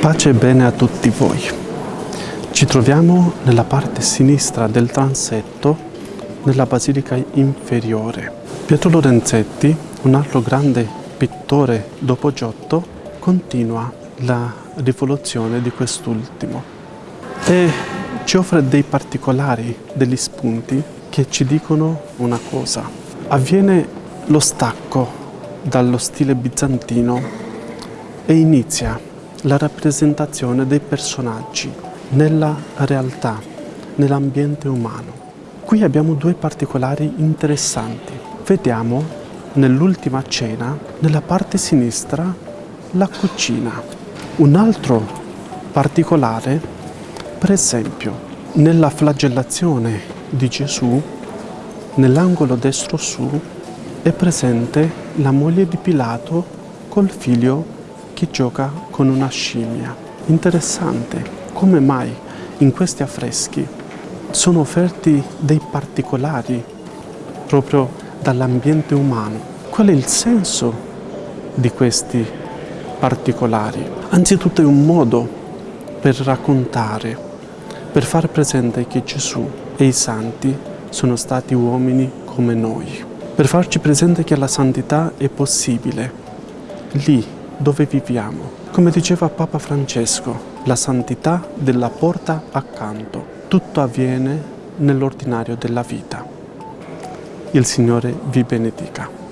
Pace e bene a tutti voi. Ci troviamo nella parte sinistra del transetto nella Basilica Inferiore. Pietro Lorenzetti, un altro grande pittore dopo Giotto, continua la rivoluzione di quest'ultimo e ci offre dei particolari, degli spunti che ci dicono una cosa. Avviene lo stacco dallo stile bizantino e inizia la rappresentazione dei personaggi nella realtà, nell'ambiente umano. Qui abbiamo due particolari interessanti. Vediamo nell'ultima cena, nella parte sinistra, la cucina. Un altro particolare, per esempio, nella flagellazione di Gesù, nell'angolo destro su, è presente la moglie di Pilato col figlio che gioca con una scimmia. Interessante come mai in questi affreschi sono offerti dei particolari proprio dall'ambiente umano. Qual è il senso di questi particolari? Anzitutto è un modo per raccontare per far presente che Gesù e i santi sono stati uomini come noi, per farci presente che la santità è possibile lì dove viviamo. Come diceva Papa Francesco, la santità della porta accanto. Tutto avviene nell'ordinario della vita. Il Signore vi benedica.